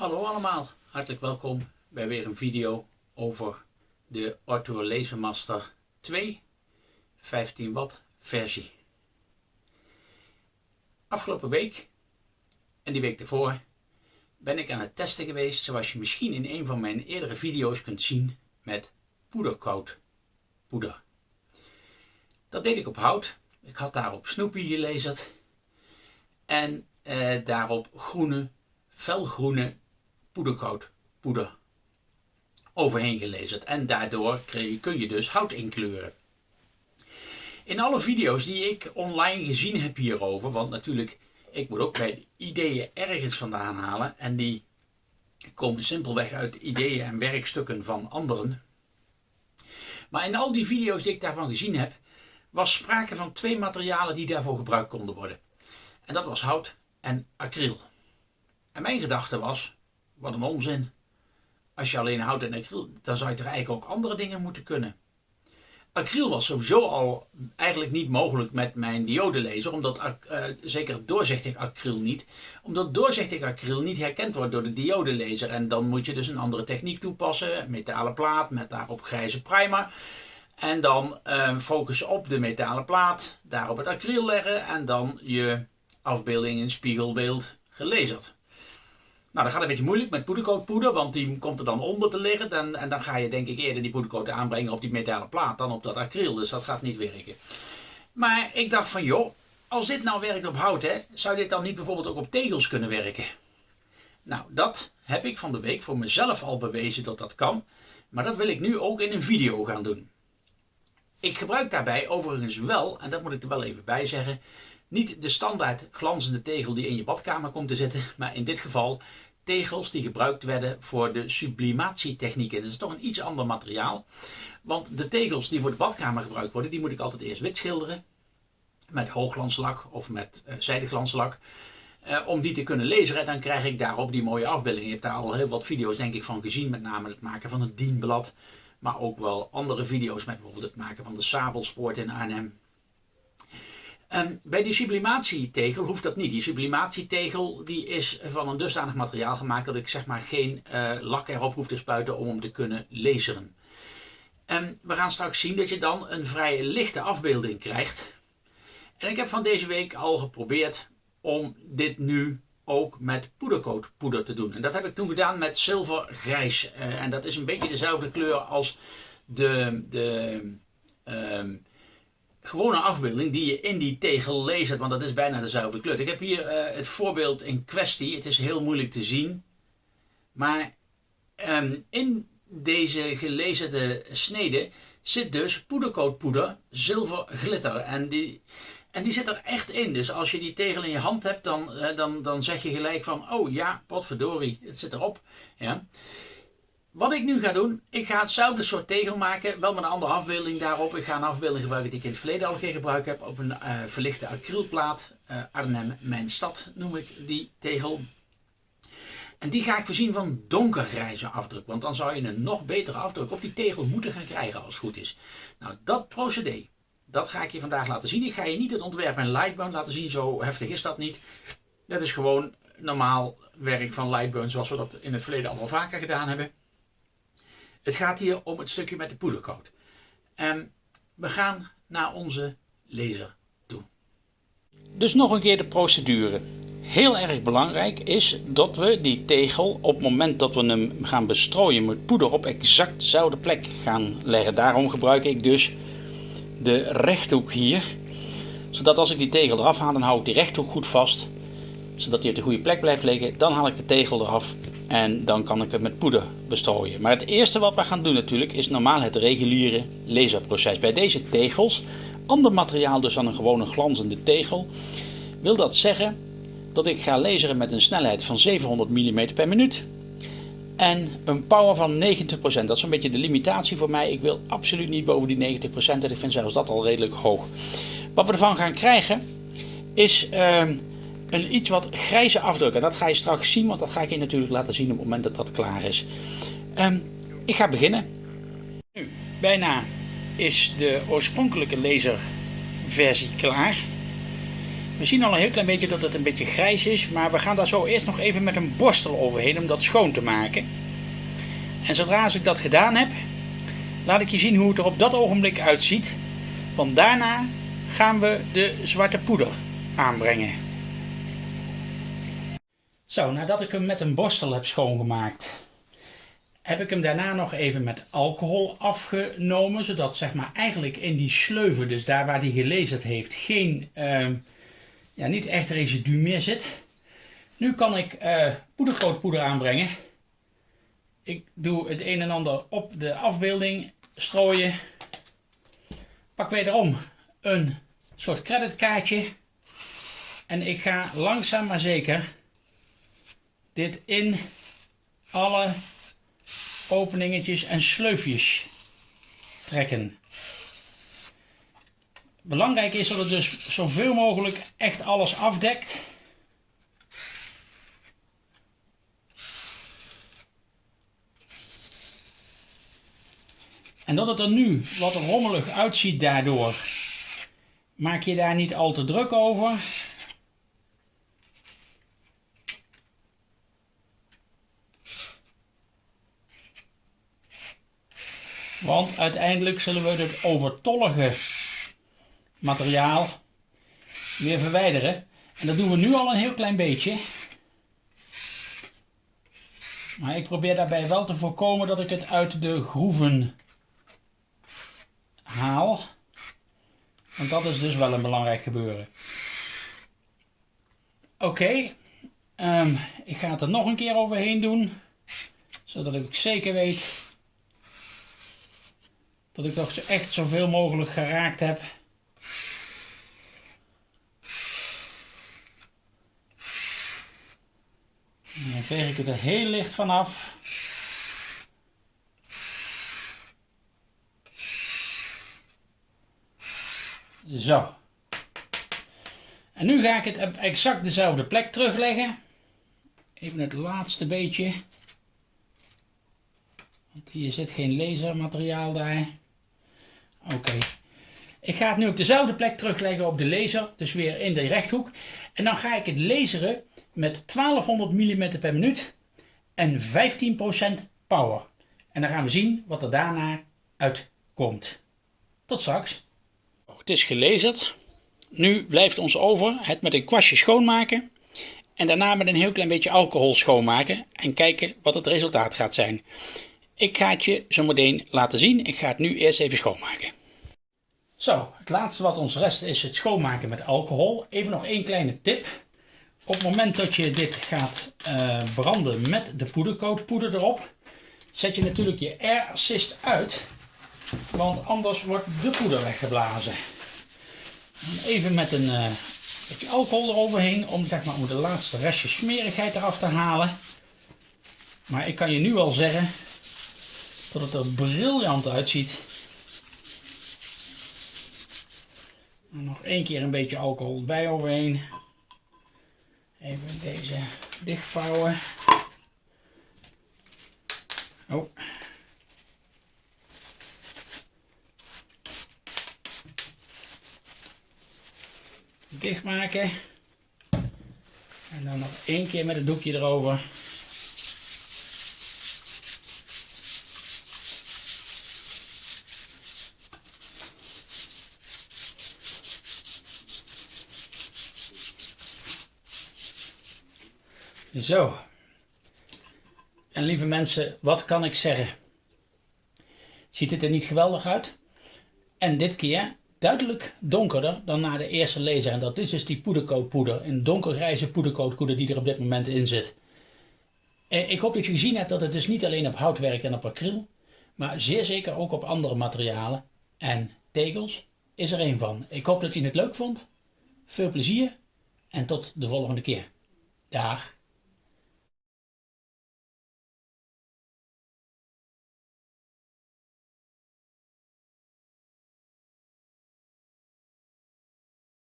Hallo allemaal, hartelijk welkom bij weer een video over de Ortho Lasermaster 2 15 watt versie. Afgelopen week en die week ervoor ben ik aan het testen geweest zoals je misschien in een van mijn eerdere video's kunt zien met poedercoat poeder. Dat deed ik op hout. Ik had daarop Snoopy gelezerd en eh, daarop groene, felgroene poedercoat poeder overheen gelezerd. En daardoor kun je dus hout inkleuren. In alle video's die ik online gezien heb hierover, want natuurlijk, ik moet ook bij ideeën ergens vandaan halen. En die komen simpelweg uit ideeën en werkstukken van anderen. Maar in al die video's die ik daarvan gezien heb, was sprake van twee materialen die daarvoor gebruikt konden worden. En dat was hout en acryl. En mijn gedachte was, wat een onzin. Als je alleen hout en acryl, dan zou je toch eigenlijk ook andere dingen moeten kunnen. Acryl was sowieso al eigenlijk niet mogelijk met mijn diodelaser, omdat uh, zeker doorzichtig acryl niet, omdat doorzichtig acryl niet herkend wordt door de diodelaser. En dan moet je dus een andere techniek toepassen, metalen plaat met daarop grijze primer. En dan uh, focussen op de metalen plaat, daarop het acryl leggen en dan je afbeelding in spiegelbeeld gelezerd. Nou, dat gaat een beetje moeilijk met poedercoatpoeder, want die komt er dan onder te liggen. Dan, en dan ga je denk ik eerder die poedercoat aanbrengen op die metalen plaat dan op dat acryl. Dus dat gaat niet werken. Maar ik dacht van joh, als dit nou werkt op hout, hè, zou dit dan niet bijvoorbeeld ook op tegels kunnen werken? Nou, dat heb ik van de week voor mezelf al bewezen dat dat kan. Maar dat wil ik nu ook in een video gaan doen. Ik gebruik daarbij overigens wel, en dat moet ik er wel even bij zeggen, niet de standaard glanzende tegel die in je badkamer komt te zitten, maar in dit geval tegels die gebruikt werden voor de sublimatietechnieken. Dat is toch een iets ander materiaal. Want de tegels die voor de badkamer gebruikt worden, die moet ik altijd eerst wit schilderen. Met hoogglanslak of met uh, zijdeglanslak. Uh, om die te kunnen lezen, dan krijg ik daarop die mooie afbeelding. Je hebt daar al heel wat video's denk ik van gezien, met name het maken van het dienblad. Maar ook wel andere video's met bijvoorbeeld het maken van de sabelspoort in Arnhem. Um, bij die sublimatietegel hoeft dat niet. Die sublimatietegel die is van een dusdanig materiaal gemaakt dat ik zeg maar geen uh, lak erop hoef te spuiten om hem te kunnen laseren. En we gaan straks zien dat je dan een vrij lichte afbeelding krijgt. En ik heb van deze week al geprobeerd om dit nu ook met poedercoatpoeder te doen. En dat heb ik toen gedaan met zilvergrijs. Uh, en dat is een beetje dezelfde kleur als de, de um, gewone afbeelding die je in die tegel leest, want dat is bijna dezelfde kleur. Ik heb hier uh, het voorbeeld in kwestie. Het is heel moeilijk te zien. Maar um, in deze gelezerde snede zit dus poedercoatpoeder, zilver glitter. En die, en die zit er echt in. Dus als je die tegel in je hand hebt, dan, uh, dan, dan zeg je gelijk van, oh ja, potverdorie, het zit erop. Ja. Wat ik nu ga doen, ik ga hetzelfde soort tegel maken, wel met een andere afbeelding daarop. Ik ga een afbeelding gebruiken die ik in het verleden al keer gebruikt heb op een uh, verlichte acrylplaat. Uh, Arnhem, mijn stad noem ik die tegel. En die ga ik voorzien van donkergrijze afdruk, want dan zou je een nog betere afdruk op die tegel moeten gaan krijgen als het goed is. Nou, dat procedé, dat ga ik je vandaag laten zien. Ik ga je niet het ontwerp in Lightburn laten zien, zo heftig is dat niet. Dat is gewoon normaal werk van Lightburn zoals we dat in het verleden al wel vaker gedaan hebben. Het gaat hier om het stukje met de poedercoat. En we gaan naar onze laser toe. Dus nog een keer de procedure. Heel erg belangrijk is dat we die tegel op het moment dat we hem gaan bestrooien met poeder op exact dezelfde plek gaan leggen. Daarom gebruik ik dus de rechthoek hier. Zodat als ik die tegel eraf haal, dan hou ik die rechthoek goed vast. Zodat hij op de goede plek blijft liggen. Dan haal ik de tegel eraf en dan kan ik het met poeder bestrooien. Maar het eerste wat we gaan doen natuurlijk is normaal het reguliere laserproces. Bij deze tegels, ander materiaal dus dan een gewone glanzende tegel, wil dat zeggen dat ik ga laseren met een snelheid van 700 mm per minuut. En een power van 90%. Dat is een beetje de limitatie voor mij. Ik wil absoluut niet boven die 90% en ik vind zelfs dat al redelijk hoog. Wat we ervan gaan krijgen is... Uh, een iets wat grijze afdruk. En dat ga je straks zien, want dat ga ik je natuurlijk laten zien op het moment dat dat klaar is. Um, ik ga beginnen. Nu, bijna is de oorspronkelijke laserversie klaar. We zien al een heel klein beetje dat het een beetje grijs is, maar we gaan daar zo eerst nog even met een borstel overheen om dat schoon te maken. En zodra ik dat gedaan heb, laat ik je zien hoe het er op dat ogenblik uitziet. Want daarna gaan we de zwarte poeder aanbrengen. Zo, nadat ik hem met een borstel heb schoongemaakt, heb ik hem daarna nog even met alcohol afgenomen. Zodat zeg maar eigenlijk in die sleuven, dus daar waar hij gelezerd heeft, geen, uh, ja, niet echt residu meer zit. Nu kan ik uh, aanbrengen. Ik doe het een en ander op de afbeelding strooien. Pak wederom een soort creditkaartje. En ik ga langzaam maar zeker dit in alle openingetjes en sleufjes trekken. Belangrijk is dat het dus zoveel mogelijk echt alles afdekt. En dat het er nu wat rommelig uitziet daardoor, maak je daar niet al te druk over. Want uiteindelijk zullen we het overtollige materiaal weer verwijderen. En dat doen we nu al een heel klein beetje. Maar ik probeer daarbij wel te voorkomen dat ik het uit de groeven haal. Want dat is dus wel een belangrijk gebeuren. Oké, ehm, ik ga het er nog een keer overheen doen. Zodat ik zeker weet dat ik toch echt zoveel mogelijk geraakt heb. dan veeg ik het er heel licht vanaf. Zo. En nu ga ik het op exact dezelfde plek terugleggen. Even het laatste beetje. Want hier zit geen lasermateriaal daar. Oké. Ik ga het nu op dezelfde plek terugleggen op de laser. Dus weer in de rechthoek. En dan ga ik het laseren met 1200 mm per minuut. En 15% power. En dan gaan we zien wat er daarna uitkomt. Tot straks. Het is gelezerd. Nu blijft ons over het met een kwastje schoonmaken. En daarna met een heel klein beetje alcohol schoonmaken. En kijken wat het resultaat gaat zijn. Ik ga het je zo meteen laten zien. Ik ga het nu eerst even schoonmaken. Zo, het laatste wat ons rest is het schoonmaken met alcohol. Even nog één kleine tip. Op het moment dat je dit gaat uh, branden met de poedercoatpoeder erop, zet je natuurlijk je air assist uit. Want anders wordt de poeder weggeblazen. Even met een beetje alcohol eroverheen om, zeg maar, om de laatste restje smerigheid eraf te halen. Maar ik kan je nu al zeggen dat het er briljant uitziet. nog één keer een beetje alcohol bij overheen. Even deze dichtvouwen. Oh. dichtmaken. En dan nog één keer met het doekje erover. Zo. En lieve mensen, wat kan ik zeggen? Ziet het er niet geweldig uit? En dit keer duidelijk donkerder dan na de eerste laser. En dat is dus die poedercoatpoeder. Een donkergrijze poedercoatpoeder die er op dit moment in zit. Ik hoop dat je gezien hebt dat het dus niet alleen op hout werkt en op acryl. Maar zeer zeker ook op andere materialen. En tegels is er een van. Ik hoop dat je het leuk vond. Veel plezier. En tot de volgende keer. Dag.